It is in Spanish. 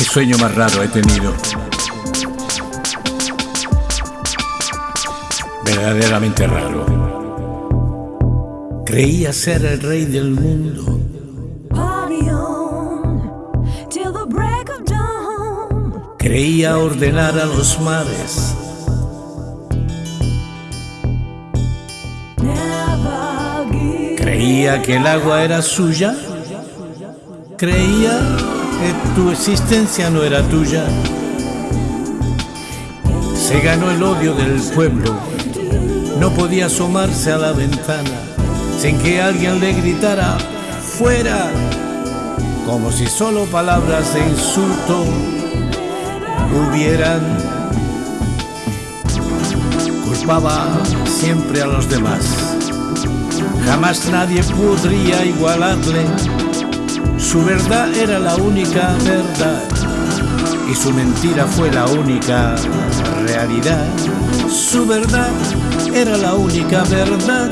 Qué sueño más raro he tenido. Verdaderamente raro. Creía ser el rey del mundo. Creía ordenar a los mares. Creía que el agua era suya. Creía tu existencia no era tuya. Se ganó el odio del pueblo. No podía asomarse a la ventana sin que alguien le gritara fuera, como si solo palabras de insulto hubieran. Culpaba siempre a los demás. Jamás nadie podría igualarle. Su verdad era la única verdad y su mentira fue la única realidad. Su verdad era la única verdad